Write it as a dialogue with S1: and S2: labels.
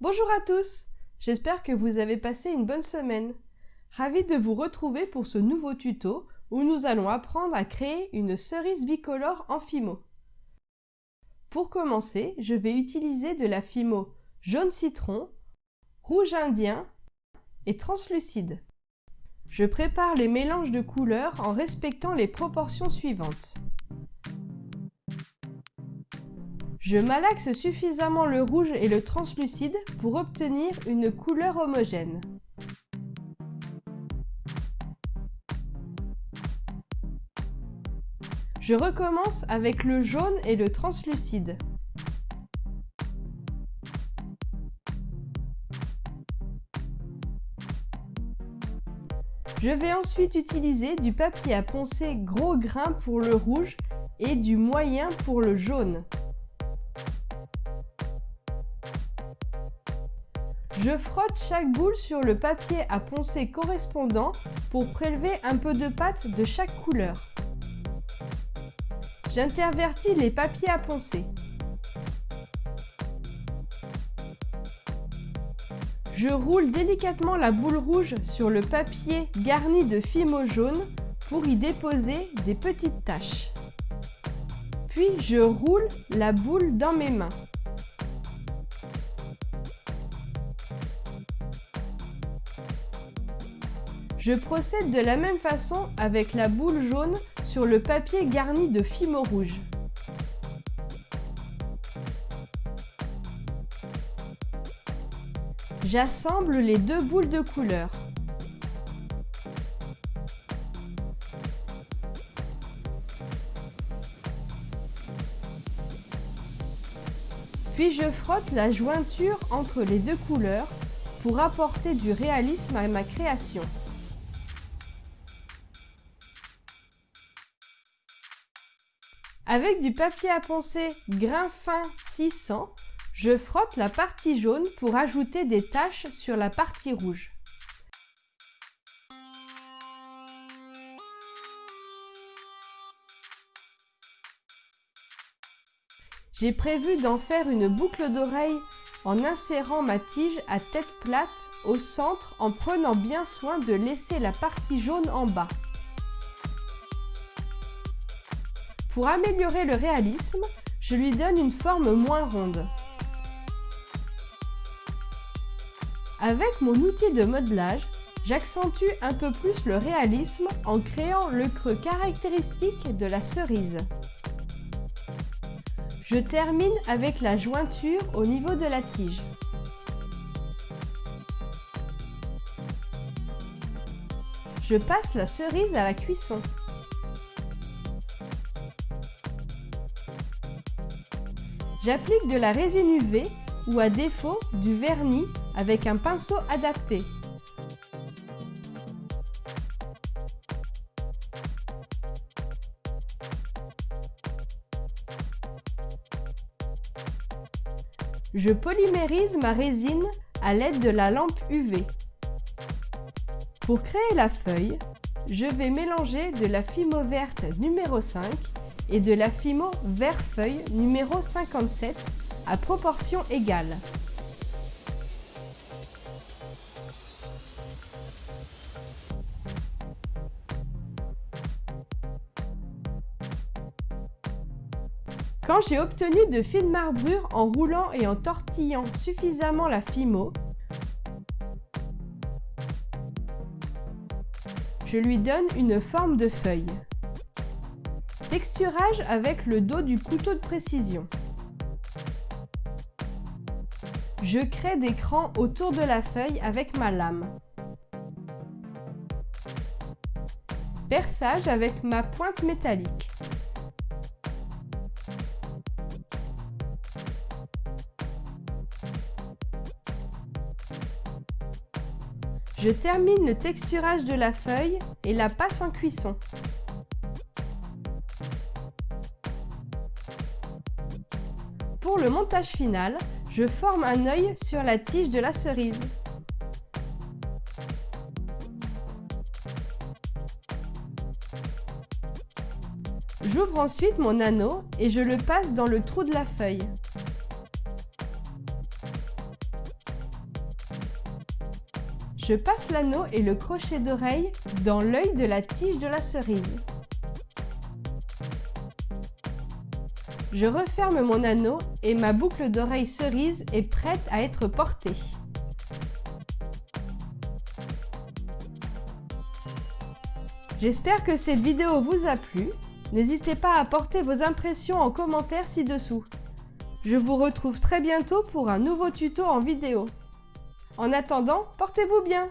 S1: Bonjour à tous J'espère que vous avez passé une bonne semaine. Ravi de vous retrouver pour ce nouveau tuto où nous allons apprendre à créer une cerise bicolore en fimo. Pour commencer, je vais utiliser de la fimo jaune citron, rouge indien et translucide. Je prépare les mélanges de couleurs en respectant les proportions suivantes. Je malaxe suffisamment le rouge et le translucide pour obtenir une couleur homogène. Je recommence avec le jaune et le translucide. Je vais ensuite utiliser du papier à poncer gros grain pour le rouge et du moyen pour le jaune. Je frotte chaque boule sur le papier à poncer correspondant pour prélever un peu de pâte de chaque couleur. J'intervertis les papiers à poncer. Je roule délicatement la boule rouge sur le papier garni de fimo jaune pour y déposer des petites taches. Puis je roule la boule dans mes mains. Je procède de la même façon avec la boule jaune sur le papier garni de fimo rouge. J'assemble les deux boules de couleur. Puis je frotte la jointure entre les deux couleurs pour apporter du réalisme à ma création. Avec du papier à poncer grain fin 600, je frotte la partie jaune pour ajouter des taches sur la partie rouge. J'ai prévu d'en faire une boucle d'oreille en insérant ma tige à tête plate au centre en prenant bien soin de laisser la partie jaune en bas. Pour améliorer le réalisme, je lui donne une forme moins ronde. Avec mon outil de modelage, j'accentue un peu plus le réalisme en créant le creux caractéristique de la cerise. Je termine avec la jointure au niveau de la tige. Je passe la cerise à la cuisson. J'applique de la résine UV ou à défaut du vernis avec un pinceau adapté. Je polymérise ma résine à l'aide de la lampe UV. Pour créer la feuille, je vais mélanger de la fimo verte numéro 5 et de la Fimo vert feuille numéro 57 à proportion égale. Quand j'ai obtenu de fines marbrures en roulant et en tortillant suffisamment la Fimo, je lui donne une forme de feuille. Texturage avec le dos du couteau de précision. Je crée des crans autour de la feuille avec ma lame. Perçage avec ma pointe métallique. Je termine le texturage de la feuille et la passe en cuisson. Le montage final, je forme un œil sur la tige de la cerise. J'ouvre ensuite mon anneau et je le passe dans le trou de la feuille. Je passe l'anneau et le crochet d'oreille dans l'œil de la tige de la cerise. Je referme mon anneau et ma boucle d'oreille cerise est prête à être portée. J'espère que cette vidéo vous a plu. N'hésitez pas à porter vos impressions en commentaire ci-dessous. Je vous retrouve très bientôt pour un nouveau tuto en vidéo. En attendant, portez-vous bien